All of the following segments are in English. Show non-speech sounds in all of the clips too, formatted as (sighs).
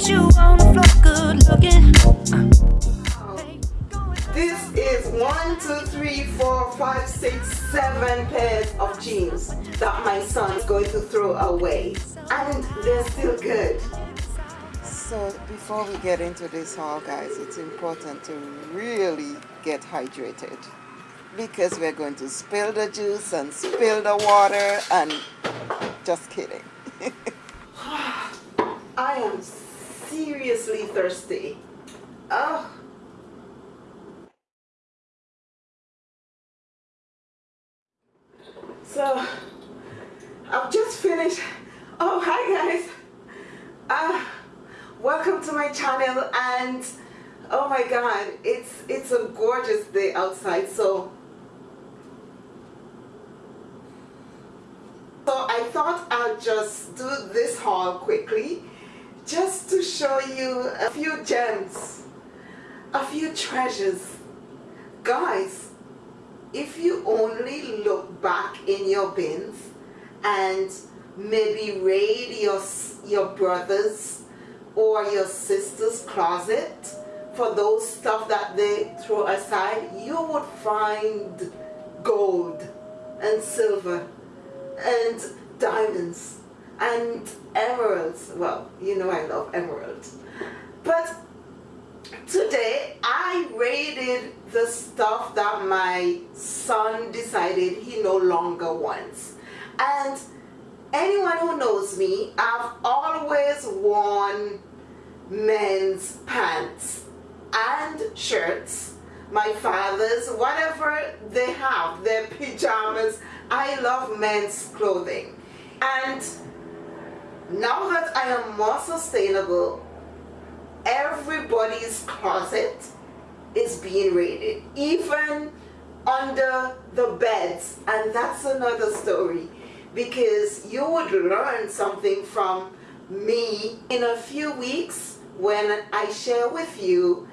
get you on the floor, good looking. Uh. This is one, two, three, four, five, six, seven pairs of jeans that my son is going to throw away. And they're still good. So before we get into this haul guys, it's important to really get hydrated because we're going to spill the juice and spill the water and just kidding. (laughs) (sighs) I am seriously thirsty. Oh. So, I've just finished. Oh, hi guys. Uh, welcome to my channel and oh my god, it's it's a gorgeous day outside. So, so I thought I'll just do this haul quickly just to show you a few gems, a few treasures. Guys, if you only look back in your bins and maybe raid your, your brother's or your sister's closet for those stuff that they throw aside, you would find gold and silver and diamonds and emeralds. Well, you know I love emeralds. But today I raided the stuff that my son decided he no longer wants. And anyone who knows me, I've always worn men's pants and shirts. My father's, whatever they have, their pajamas. I love men's clothing. And now that I am more sustainable, everybody's closet is being raided, even under the beds. And that's another story because you would learn something from me in a few weeks when I share with you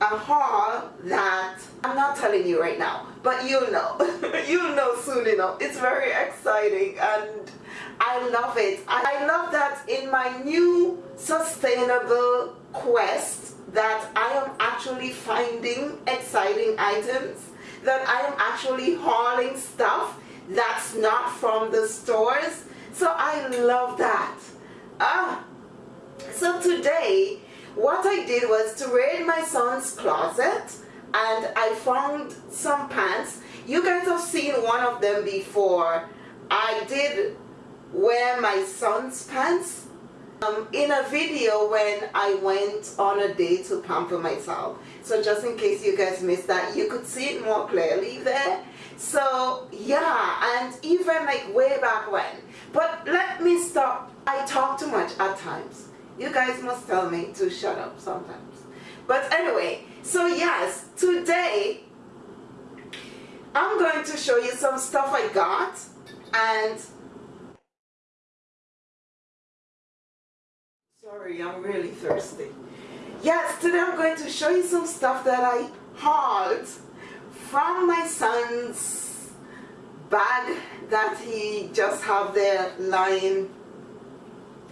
a haul that I'm not telling you right now, but you'll know. (laughs) you'll know soon enough. It's very exciting and I love it. I love that in my new sustainable quest that I am actually finding exciting items, that I am actually hauling stuff that's not from the stores. So I love that. Ah, so today what I did was to raid my son's closet and I found some pants. You guys have seen one of them before. I did wear my son's pants um, in a video when I went on a day to pamper myself. So just in case you guys missed that, you could see it more clearly there. So yeah, and even like way back when. But let me stop. I talk too much at times. You guys must tell me to shut up sometimes. But anyway, so yes, today I'm going to show you some stuff I got and Sorry, I'm really thirsty. Yes, today I'm going to show you some stuff that I hauled from my son's bag that he just have there lying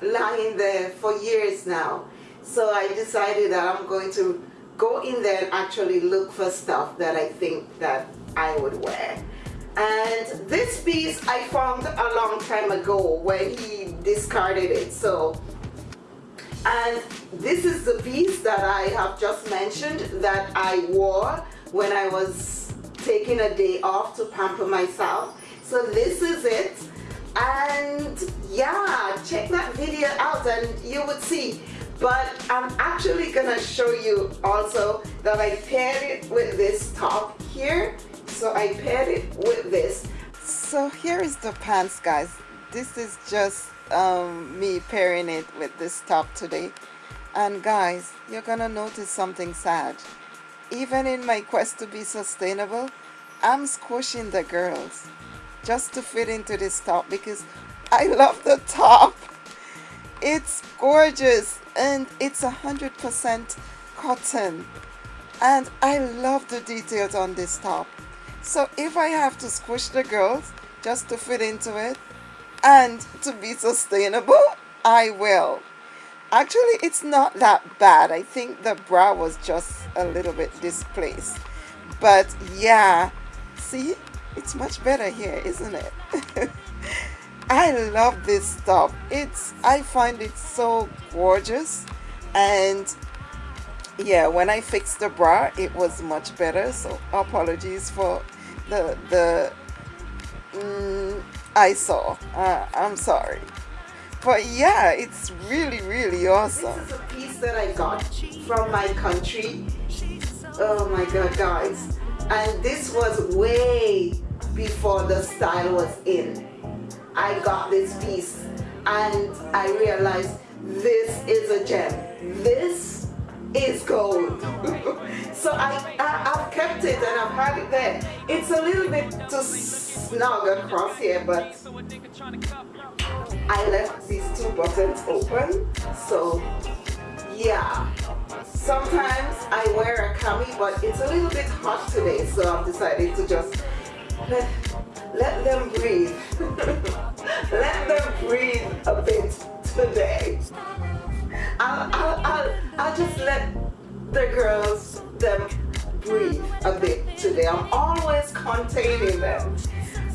lying there for years now. So I decided that I'm going to go in there and actually look for stuff that I think that I would wear. And this piece I found a long time ago when he discarded it. So and this is the piece that I have just mentioned that I wore when I was taking a day off to pamper myself. So this is it. And yeah, check that video out and you would see. But I'm actually gonna show you also that I paired it with this top here. So I paired it with this. So here is the pants guys. This is just um, me pairing it with this top today and guys you're gonna notice something sad even in my quest to be sustainable I'm squishing the girls just to fit into this top because I love the top (laughs) it's gorgeous and it's a hundred percent cotton and I love the details on this top so if I have to squish the girls just to fit into it and to be sustainable, I will. Actually, it's not that bad. I think the bra was just a little bit displaced. But yeah, see, it's much better here, isn't it? (laughs) I love this stuff. It's I find it so gorgeous and yeah, when I fixed the bra, it was much better. So apologies for the the mm, I saw. Uh, I'm sorry. But yeah, it's really, really awesome. This is a piece that I got from my country. Oh my god, guys. And this was way before the style was in. I got this piece and I realized this is a gem. This is gold. (laughs) so I, I, have kept it and I've had it there. It's a little bit too snug across here, but I left these two buttons open. So yeah. Sometimes I wear a cami, but it's a little bit hot today, so I've decided to just let, let them breathe. (laughs) let them breathe a bit today. I'll, I'll, I'll, I'll just let the girls, them breathe a bit today. I'm always containing them.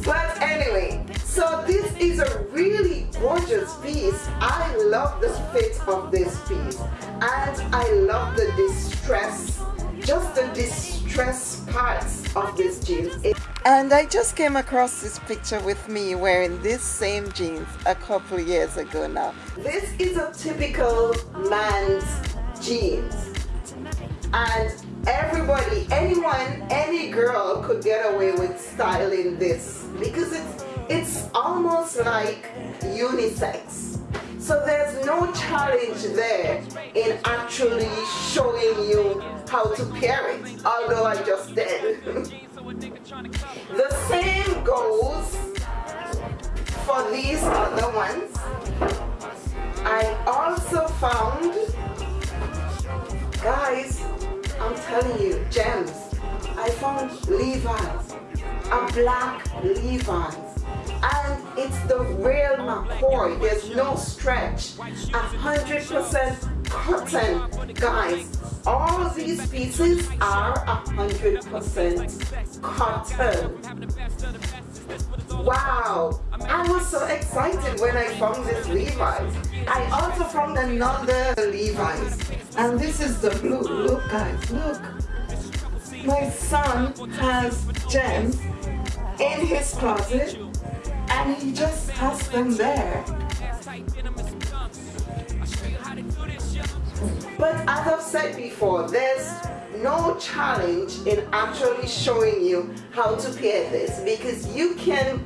But anyway, so this is a really gorgeous piece. I love the fit of this piece. And I love the distress, just the distress parts of this jeans. It and I just came across this picture with me wearing this same jeans a couple years ago now. This is a typical man's jeans. And everybody, anyone, any girl could get away with styling this because it's, it's almost like unisex. So there's no challenge there in actually showing you how to pair it, although I just did. (laughs) the same goes for these other ones. I also found, guys, I'm telling you, gems. I found Levi's, a black Levi's. And it's the real McCoy. There's no stretch. A hundred percent cotton. Guys, all these pieces are a hundred percent cotton. Wow, I was so excited when I found this Levi's. I also found another Levi's and this is the blue. Look guys, look. My son has gems in his closet and he just has them there. But as I've said before, there's no challenge in actually showing you how to pair this because you can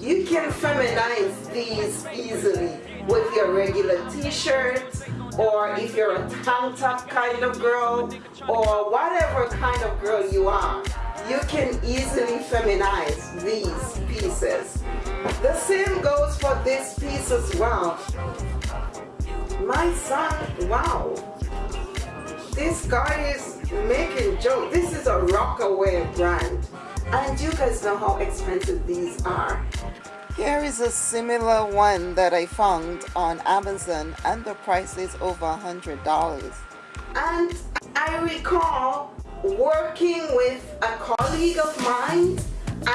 you can feminize these easily with your regular t-shirt or if you're a tank top kind of girl or whatever kind of girl you are you can easily feminize these pieces. The same goes for this piece as well. My son wow this guy is making jokes this is a Rocawear brand. And you guys know how expensive these are. Here is a similar one that I found on Amazon and the price is over a hundred dollars. And I recall working with a colleague of mine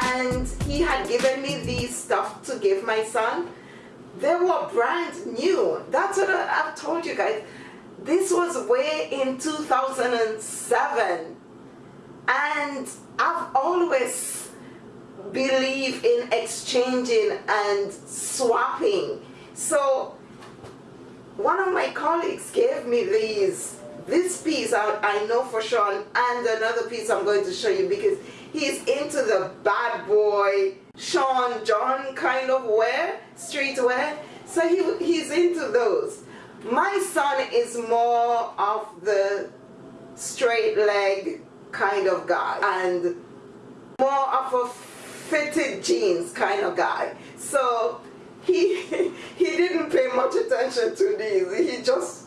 and he had given me these stuff to give my son. They were brand new. That's what I've told you guys this was way in 2007 and I've always believed in exchanging and swapping. So one of my colleagues gave me these this piece I, I know for sure and another piece I'm going to show you because he's into the bad boy Sean John kind of wear streetwear. So he, he's into those my son is more of the straight leg kind of guy and more of a fitted jeans kind of guy. So he (laughs) he didn't pay much attention to these. He just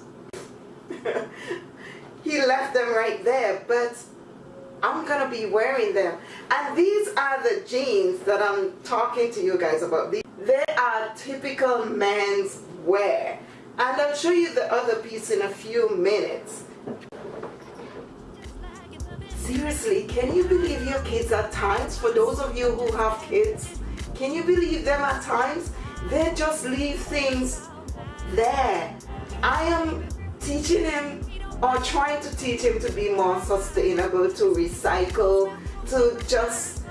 (laughs) he left them right there. But I'm gonna be wearing them. And these are the jeans that I'm talking to you guys about. They are typical men's wear And I'll show you the other piece in a few minutes. Seriously, can you believe your kids at times? For those of you who have kids, can you believe them at times? They just leave things there. I am teaching him or trying to teach him to be more sustainable, to recycle, to just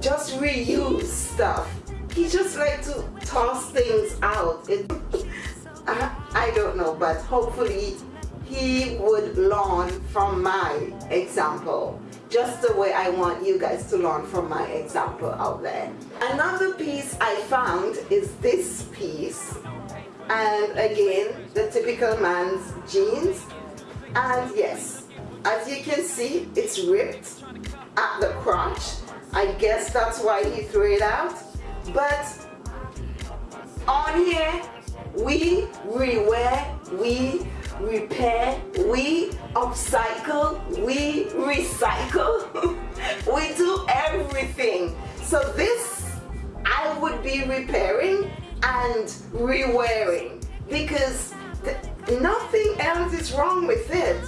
just reuse stuff. He just like to toss things out. It, (laughs) I don't know, but hopefully he would learn from my example just the way I want you guys to learn from my example out there. Another piece I found is this piece and again the typical man's jeans and yes as you can see it's ripped at the crotch I guess that's why he threw it out but on here we rewear we repair we upcycle we recycle. (laughs) We do everything. So this I would be repairing and rewearing because nothing else is wrong with it.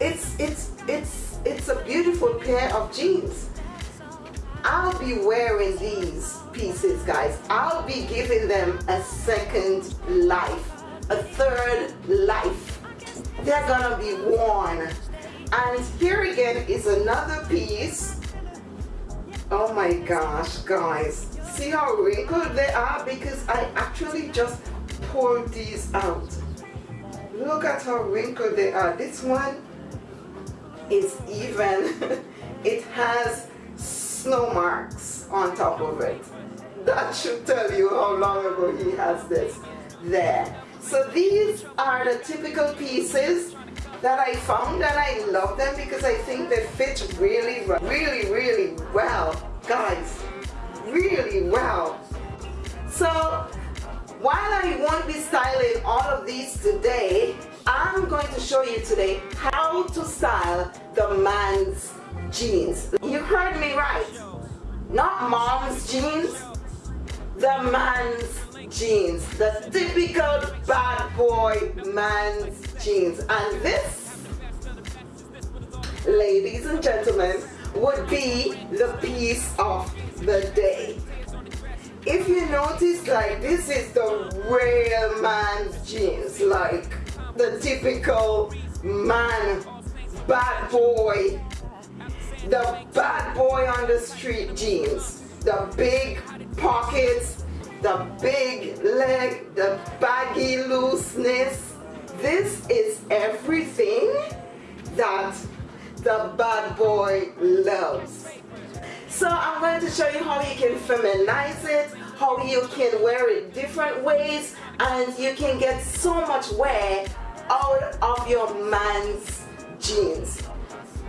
It's it's it's it's a beautiful pair of jeans I'll be wearing these pieces guys. I'll be giving them a second life a third life. They're gonna be worn. And here again is another piece. Oh my gosh guys. See how wrinkled they are? Because I actually just pulled these out. Look at how wrinkled they are. This one is even. (laughs) It has snow marks on top of it. That should tell you how long ago he has this there. So these are the typical pieces that I found and I love them because I think they fit really really really well. Guys really well. So while I won't be styling all of these today I'm going to show you today how to style the man's jeans you heard me right. Not mom's jeans the man's jeans. The typical bad boy man's jeans. And this ladies and gentlemen would be the piece of the day. If you notice like this is the real man's jeans like the typical man bad boy the bad boy on the street jeans. The big pockets. The big leg. The baggy looseness. This is everything that the bad boy loves. So I'm going to show you how you can feminize it, how you can wear it different ways, and you can get so much wear out of your man's jeans.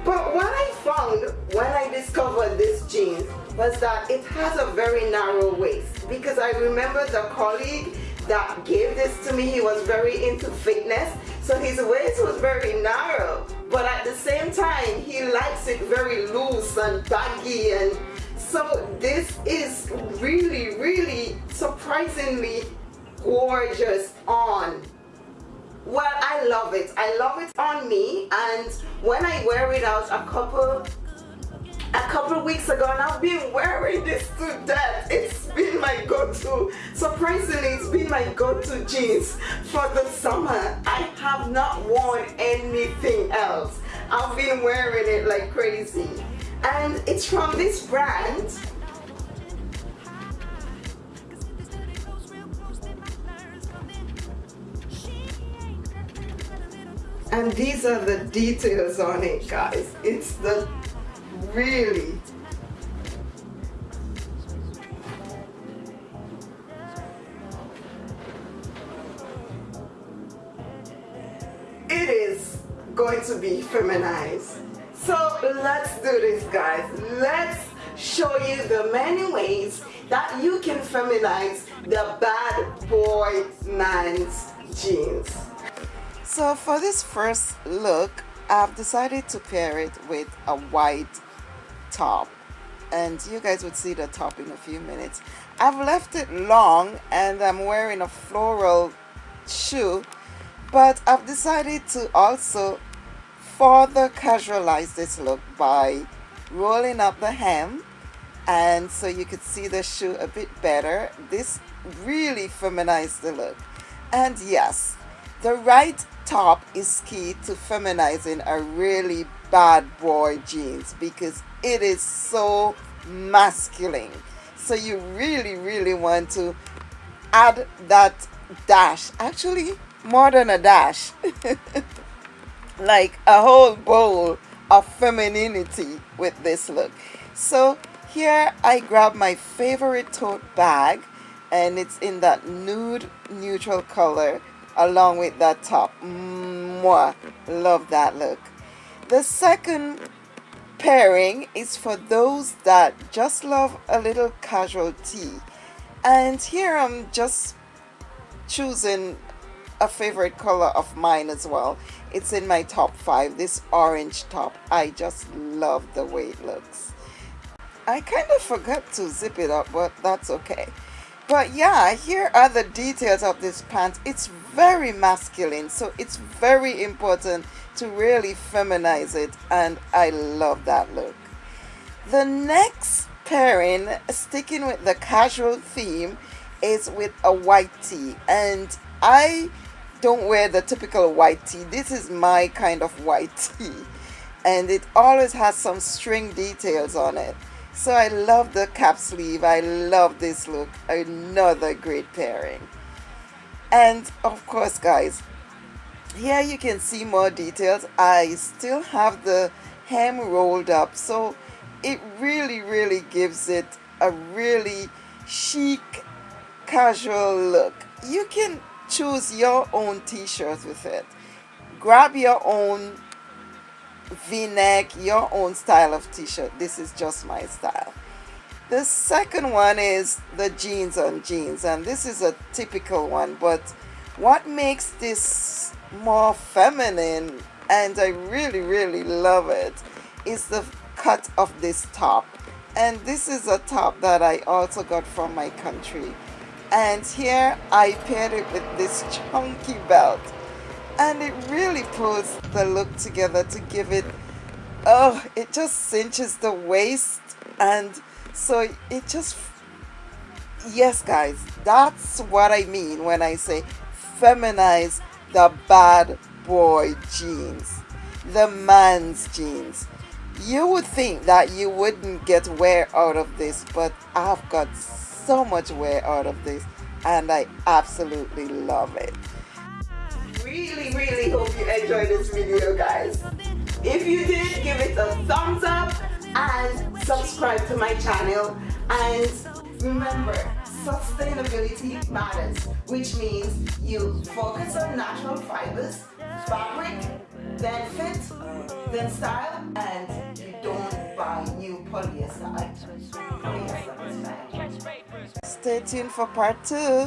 But what I found when I discovered this jeans was that it has a very narrow waist. Because I remember the colleague that gave this to me, he was very into fitness, so his waist was very narrow, but at the same time, he likes it very loose and baggy. And so this is really, really surprisingly gorgeous on. Well, I love it. I love it on me and when I wear it out a couple a couple weeks ago and I've been wearing this to death. It's been my go-to. Surprisingly, it's been my go-to jeans for the summer. I have not worn anything else. I've been wearing it like crazy. And it's from this brand. And these are the details on it, guys. It's the really it is going to be feminized. So let's do this guys. Let's show you the many ways that you can feminize the bad boy man's jeans so for this first look I've decided to pair it with a white top. And you guys would see the top in a few minutes. I've left it long and I'm wearing a floral shoe but I've decided to also further casualize this look by rolling up the hem. And so you could see the shoe a bit better. This really feminized the look. And yes the right top is key to feminizing a really bad boy jeans because it is so masculine. So you really really want to add that dash actually more than a dash (laughs) like a whole bowl of femininity with this look. So here I grab my favorite tote bag and it's in that nude neutral color along with that top. Mwah. love that look. The second pairing is for those that just love a little casual tee and here I'm just choosing a favorite color of mine as well. It's in my top five this orange top. I just love the way it looks. I kind of forgot to zip it up but that's okay. But yeah here are the details of this pant. It's very masculine so it's very important to really feminize it and I love that look the next pairing sticking with the casual theme is with a white tee and I don't wear the typical white tee. This is my kind of white (laughs) tee. And it always has some string details on it. So I love the cap sleeve. I love this look. Another great pairing. And of course, guys, here you can see more details. I still have the hem rolled up. So it really, really gives it a really chic, casual look. You can choose your own t-shirt with it grab your own v-neck your own style of t-shirt this is just my style the second one is the jeans on jeans and this is a typical one but what makes this more feminine and I really really love it is the cut of this top. And this is a top that I also got from my country. And here I paired it with this chunky belt. And it really pulls the look together to give it oh it just cinches the waist and so it just yes guys that's what I mean when I say feminize the bad boy jeans the man's jeans you would think that you wouldn't get wear out of this but I've got so much wear out of this and I absolutely love it. Really, really hope you enjoyed this video guys. If you did, give it a thumbs up and subscribe to my channel. And remember, sustainability matters, which means you focus on natural fibers, fabric, then fit, then style, and you don't buy new polyester. Polyester. Stay tuned for part two.